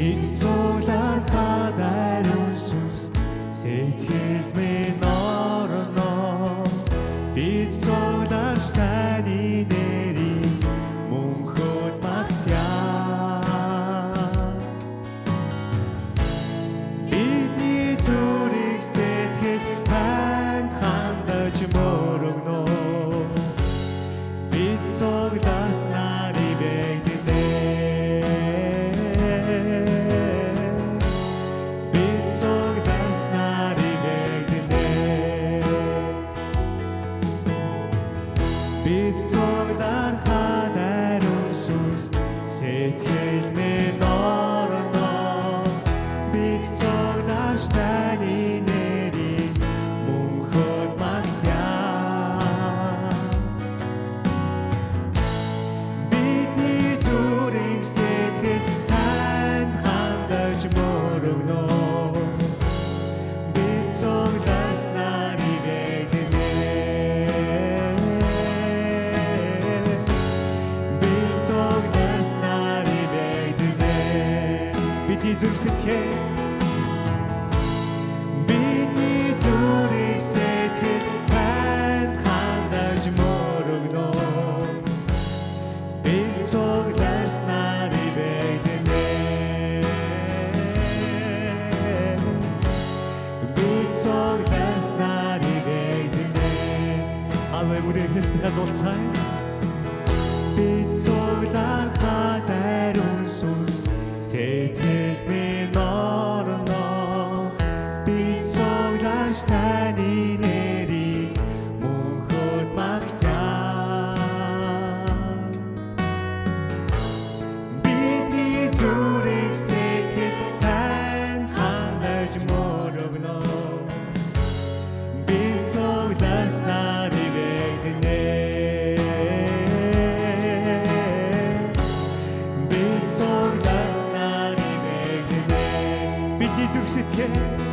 Сэт цуглаар хадарсан сүнс сэтгэл байж мөрөгнө. Би цогтас нари бэдэнэ би цогтас нари бэдэнэ би дизүр сэтхээ бүрэн эсрэг дулцай бид цуглаар хадаар өмсөс сэтгэл 一天